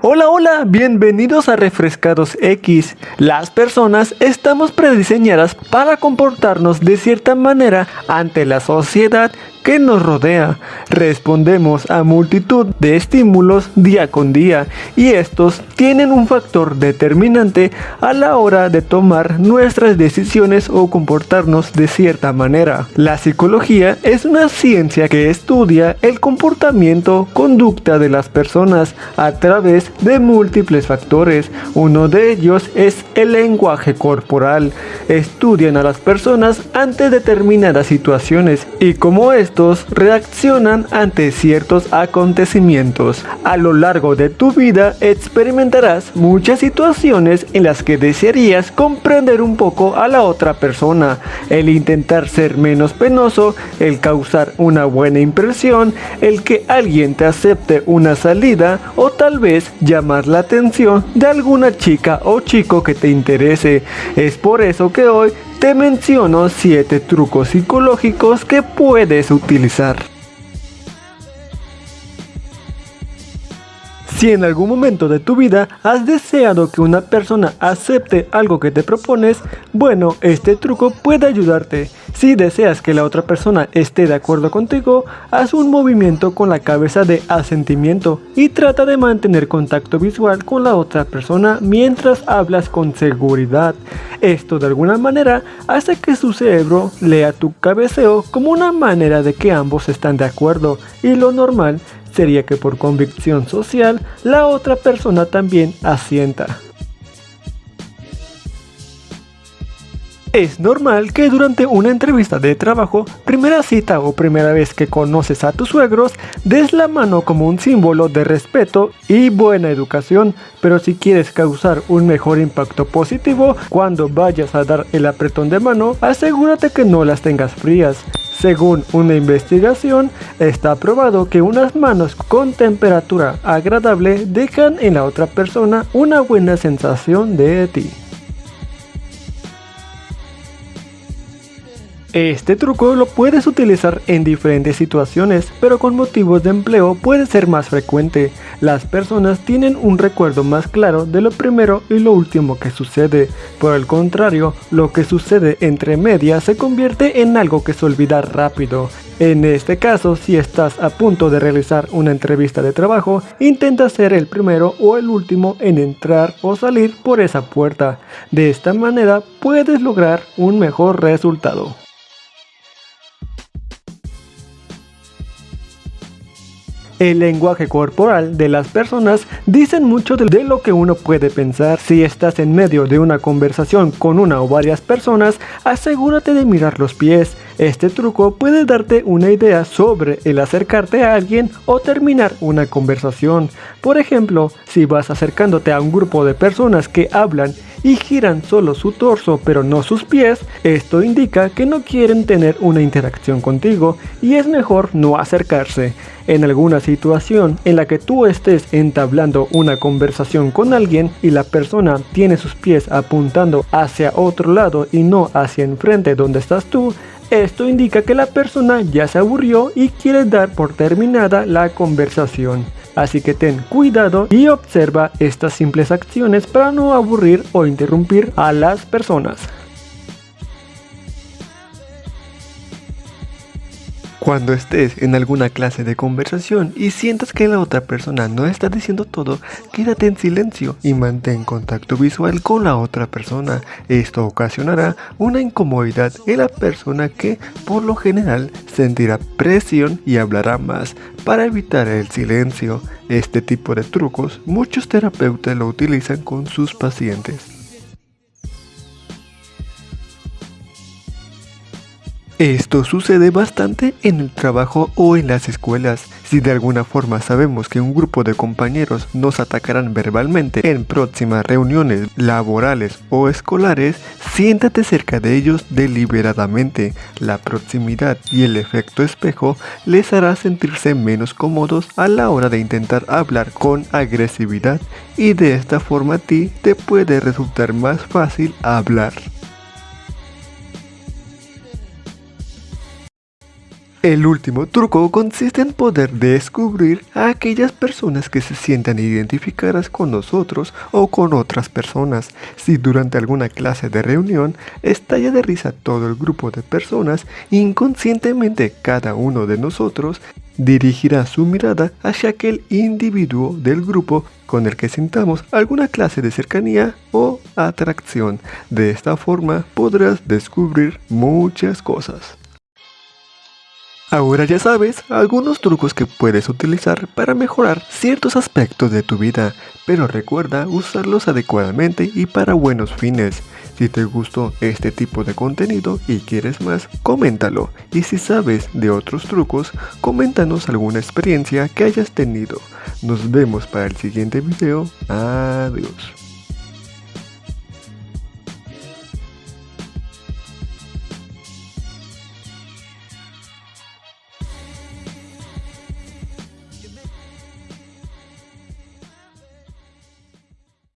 Hola, hola, bienvenidos a Refrescados X. Las personas estamos prediseñadas para comportarnos de cierta manera ante la sociedad que nos rodea. Respondemos a multitud de estímulos día con día y estos tienen un factor determinante a la hora de tomar nuestras decisiones o comportarnos de cierta manera. La psicología es una ciencia que estudia el comportamiento, conducta de las personas a través de múltiples factores. Uno de ellos es el lenguaje corporal. Estudian a las personas ante determinadas situaciones y como es reaccionan ante ciertos acontecimientos. A lo largo de tu vida experimentarás muchas situaciones en las que desearías comprender un poco a la otra persona, el intentar ser menos penoso, el causar una buena impresión, el que alguien te acepte una salida o tal vez llamar la atención de alguna chica o chico que te interese. Es por eso que hoy te menciono 7 trucos psicológicos que puedes utilizar. Si en algún momento de tu vida has deseado que una persona acepte algo que te propones, bueno, este truco puede ayudarte. Si deseas que la otra persona esté de acuerdo contigo, haz un movimiento con la cabeza de asentimiento y trata de mantener contacto visual con la otra persona mientras hablas con seguridad. Esto de alguna manera hace que su cerebro lea tu cabeceo como una manera de que ambos están de acuerdo y lo normal sería que por convicción social la otra persona también asienta. Es normal que durante una entrevista de trabajo, primera cita o primera vez que conoces a tus suegros, des la mano como un símbolo de respeto y buena educación, pero si quieres causar un mejor impacto positivo, cuando vayas a dar el apretón de mano, asegúrate que no las tengas frías. Según una investigación, está probado que unas manos con temperatura agradable dejan en la otra persona una buena sensación de ti. Este truco lo puedes utilizar en diferentes situaciones, pero con motivos de empleo puede ser más frecuente. Las personas tienen un recuerdo más claro de lo primero y lo último que sucede. Por el contrario, lo que sucede entre medias se convierte en algo que se olvida rápido. En este caso, si estás a punto de realizar una entrevista de trabajo, intenta ser el primero o el último en entrar o salir por esa puerta. De esta manera puedes lograr un mejor resultado. El lenguaje corporal de las personas dicen mucho de lo que uno puede pensar. Si estás en medio de una conversación con una o varias personas, asegúrate de mirar los pies. Este truco puede darte una idea sobre el acercarte a alguien o terminar una conversación. Por ejemplo, si vas acercándote a un grupo de personas que hablan y giran solo su torso pero no sus pies, esto indica que no quieren tener una interacción contigo y es mejor no acercarse. En alguna situación en la que tú estés entablando una conversación con alguien y la persona tiene sus pies apuntando hacia otro lado y no hacia enfrente donde estás tú, esto indica que la persona ya se aburrió y quiere dar por terminada la conversación. Así que ten cuidado y observa estas simples acciones para no aburrir o interrumpir a las personas. Cuando estés en alguna clase de conversación y sientas que la otra persona no está diciendo todo, quédate en silencio y mantén contacto visual con la otra persona. Esto ocasionará una incomodidad en la persona que por lo general sentirá presión y hablará más para evitar el silencio. Este tipo de trucos muchos terapeutas lo utilizan con sus pacientes. Esto sucede bastante en el trabajo o en las escuelas. Si de alguna forma sabemos que un grupo de compañeros nos atacarán verbalmente en próximas reuniones laborales o escolares, siéntate cerca de ellos deliberadamente. La proximidad y el efecto espejo les hará sentirse menos cómodos a la hora de intentar hablar con agresividad y de esta forma a ti te puede resultar más fácil hablar. El último truco consiste en poder descubrir a aquellas personas que se sientan identificadas con nosotros o con otras personas. Si durante alguna clase de reunión estalla de risa todo el grupo de personas, inconscientemente cada uno de nosotros dirigirá su mirada hacia aquel individuo del grupo con el que sintamos alguna clase de cercanía o atracción. De esta forma podrás descubrir muchas cosas. Ahora ya sabes algunos trucos que puedes utilizar para mejorar ciertos aspectos de tu vida, pero recuerda usarlos adecuadamente y para buenos fines. Si te gustó este tipo de contenido y quieres más, coméntalo. Y si sabes de otros trucos, coméntanos alguna experiencia que hayas tenido. Nos vemos para el siguiente video. Adiós.